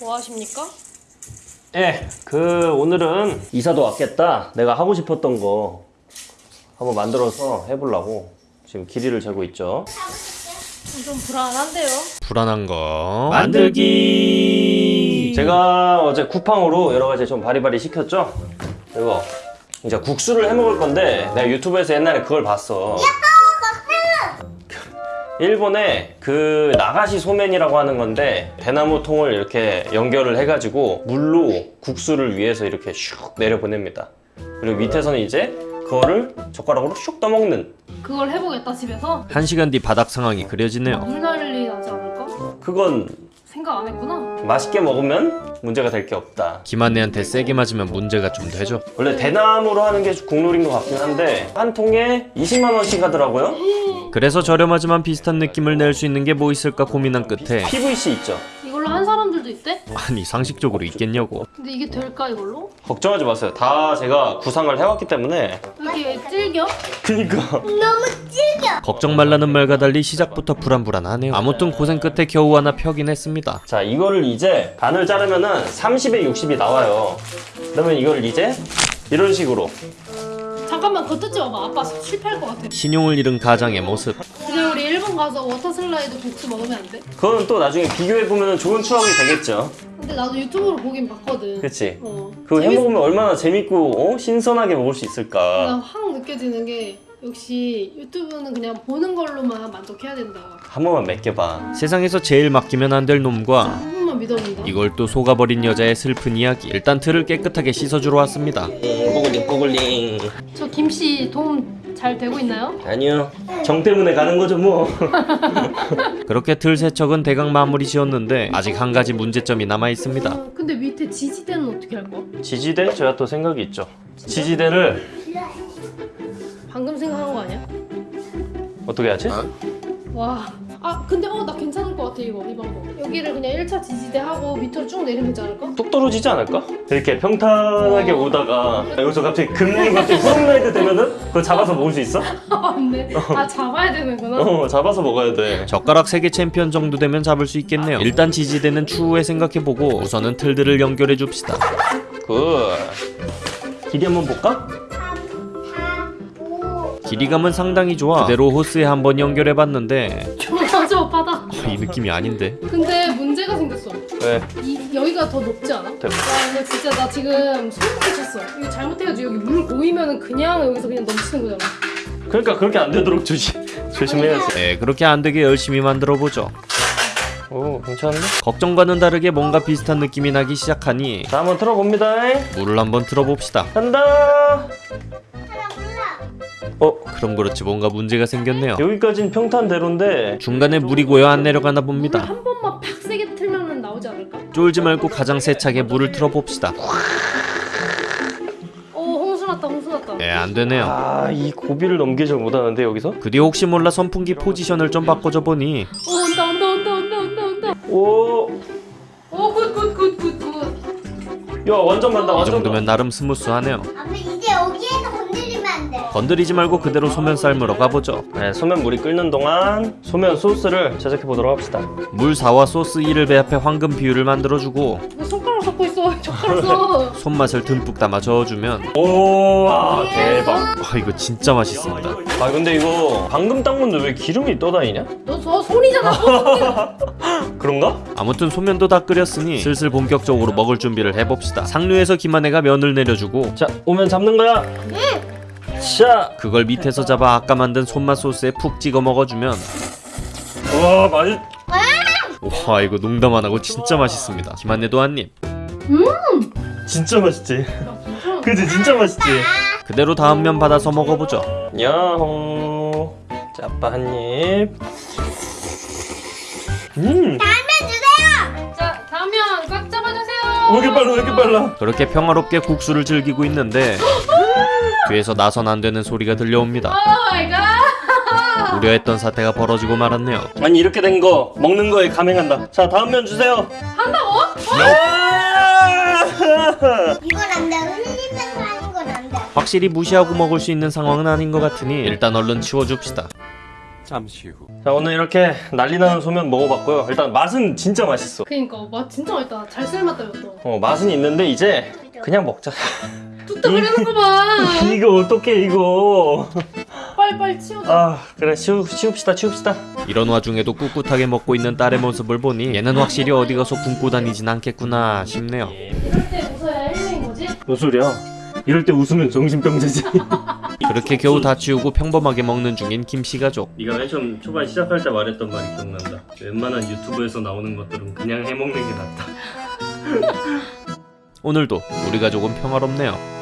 뭐 하십니까? 예, 그 오늘은 이사도 왔겠다. 내가 하고 싶었던 거 한번 만들어서 해보려고 지금 길이를 재고 있죠. 좀 불안한데요. 불안한 거 만들기. 제가 어제 쿠팡으로 여러 가지 좀 바리바리 시켰죠. 이거 이제 국수를 해 먹을 건데 내가 유튜브에서 옛날에 그걸 봤어. 일본에 그 나가시 소면이라고 하는 건데 대나무 통을 이렇게 연결을 해가지고 물로 국수를 위해서 이렇게 슉 내려 보냅니다. 그리고 밑에서는 이제 그거를 젓가락으로 슉 떠먹는 그걸 해보겠다 집에서. 한 시간 뒤 바닥 상황이 그려지네요 물 난리 나지 않을까? 그건 생각 안 했구나. 맛있게 먹으면 문제가 될 게 없다. 김한혜한테 세게 맞으면 문제가 좀 되죠 원래 대나무로 하는 게 국룰인 것 같긴 한데 한 통에 20만 원씩 하더라고요. 그래서 저렴하지만 비슷한 느낌을 낼 수 있는 게 뭐 있을까 고민한 끝에 PVC 있죠. 이걸로 한 사람 있대? 아니 상식적으로 있겠냐고 근데 이게 될까 이걸로? 걱정하지 마세요. 다 제가 구상을 해왔기 때문에. 이렇게 질겨? 그니까. 걱정 말라는 말과 달리 시작부터 불안불안하네요 아무튼 고생 끝에 겨우 하나 펴긴 했습니다 자 이거를 이제 반을 자르면 은 30에 60이 나와요. 그러면 이걸 이제 이런 식으로 잠깐만 그거 뜯지 마봐. 아빠 실패할 것 같아. 신용을 잃은 가장의 모습 일본 가서 워터 슬라이드 국수 먹으면 안 돼? 그건 또 나중에 비교해 보면 좋은 추억이 되겠죠. 근데 나도 유튜브로 보긴 봤거든. 그치? 어. 그거 재밌- 해먹으면 얼마나 재밌고 어? 신선하게 먹을 수 있을까. 나 확 느껴지는 게 역시 유튜브는 그냥 보는 걸로만 만족해야 된다. 한 번만 맡겨봐. 세상에서 제일 맡기면 안 될 놈과 한 번만 믿어본다. 이걸 또 속아버린 여자의 슬픈 이야기 일단 틀을 깨끗하게 씻어주러 왔습니다 꼬글링 꼬글링. 저 김씨 도움 잘 되고 있나요? 아니요. 정 때문에 가는 거죠 뭐. 그렇게 틀 세척은 대강 마무리 지었는데 아직 한 가지 문제점이 남아 있습니다 어, 근데 밑에 지지대는 어떻게 할 거야? 지지대 제가 또 생각이 있죠. 지지대를 방금 생각한 거 아니야? 어떻게 하지? 와. 아 근데 어 나 괜찮을 것 같아 이거 이 방법. 여기를 그냥 1차 지지대 하고 밑으로 쭉 내리면 되지 않을까? 뚝 떨어지지 않을까? 이렇게 평탄하게 오 다가 여기서 갑자기 금 갑자기 후라이드 되면은 그거 잡아서 먹을 수 있어? 아 맞네. 아 잡아야 되는구나. 어 잡아서 먹어야 돼. 젓가락 세계 챔피언 정도 되면 잡을 수 있겠네요 일단 지지대는 추후에 생각해보고 우선은 틀들을 연결해 줍시다 good. 길이 한번 볼까? 길이감은 상당히 좋아 그대로 호스에 한번 연결해봤는데 바다. 아, 이 느낌이 아닌데 근데 문제가 생겼어. 왜? 이 여기가 더 높지 않아? 대박. 와 이거 진짜 나 지금 소름 끼쳤어. 이거 잘못해가지고 여기 물 고이면은 그냥 여기서 그냥 넘치는 거잖아. 그러니까 그렇게 안 되도록 조심 조심해야지. 네 그렇게 안 되게 열심히 만들어보죠 오 괜찮은데? 걱정과는 다르게 뭔가 비슷한 느낌이 나기 시작하니 자 한번 틀어봅니다. 물을 한번 틀어봅시다 간다. 어 그럼 그렇지 뭔가 문제가 생겼네요 여기까지는 평탄대로인데 중간에 물이 고여 안 내려가나 물 봅니다 한 번만 팍 세게 틀면은 나오지 않을까? 쫄지 말고 가장 세차게 물을 틀어봅시다 어 홍수 났다 홍수 났다. 네 안 되네요 아 이 고비를 넘기질 못하는데 여기서? 그 뒤에 혹시 몰라 선풍기 포지션을 좀 바꿔줘 보니 어 온다 온다 온다 온다 온다 온다. 오. 어 good good good good good. 야 완전 간다 이 완전 정도면 나름 smooth하네요 건드리지 말고 그대로 소면 삶으러 가보죠 네, 소면 물이 끓는 동안 소면 소스를 제작해 보도록 합시다. 물 4와 소스 2를 배합해 황금 비율을 만들어주고 왜 손가락 섞고 있어? 젓가락 써. 손맛을 듬뿍 담아 저어주면 오, 와, 대박. 아 이거 진짜 맛있습니다 아, 근데 이거 방금 닦은 건데 왜 기름이 떠다니냐? 너 저 손이잖아. 그런가? 아무튼 소면도 다 끓였으니 슬슬 본격적으로 먹을 준비를 해봅시다 상류에서 김한혜가 면을 내려주고 자, 오면 잡는 거야. 자, 그걸 밑에서 잡아 아까 만든 손맛 소스에 푹 찍어 먹어주면 와, 맛있. 와 이거 농담 안 하고 진짜 맛있습니다 김한혜도 한입 진짜 맛있지. 그지, 진짜 맛있지. 그대로 다음 면 받아서 먹어보죠 야호. 자, 아빠 한 입. 음, 자 다음면 꽉 잡아주세요. 왜 이렇게 빨라, 왜 이렇게 빨라? 그렇게 평화롭게 국수를 즐기고 있는데 뒤에서 나선 안 되는 소리가 들려옵니다. 우려했던 사태가 벌어지고 말았네요 아니 이렇게 된 거 먹는 거에 감행한다. 자, 다음 면 주세요. 한다고? 아! 이건 안 돼. 흘리면서 하는 건안 돼. 확실히 무시하고 먹을 수 있는 상황은 아닌 것 같으니 일단 얼른 치워줍시다 잠시 후. 자 오늘 이렇게 난리나는 소면 먹어봤고요 일단 맛은 진짜 맛있어 그니까 맛 진짜 맛있다. 잘 삶았다 이것도. 어 맛은 있는데 이제 그냥 먹자 뚝딱 흐르는 거 봐. 이거 어떡해 이거 빨리 빨리 치우자. 아 그래 치우, 치웁시다 치웁시다 이런 와중에도 꿋꿋하게 먹고 있는 딸의 모습을 보니 얘는 확실히 어디 가서 굶고 다니진 않겠구나 싶네요. 이럴 때 웃어야 힐링인 거지? 뭔 소리야 이럴 때 웃으면 정신병자지 그렇게 겨우 다 치우고 평범하게 먹는 중인 김씨 가족. 네가 맨 처음 초반 시작할 때 말했던 말이 기억난다 웬만한 유튜브에서 나오는 것들은 그냥 해먹는 게 낫다 오늘도 우리 가족은 평화롭네요.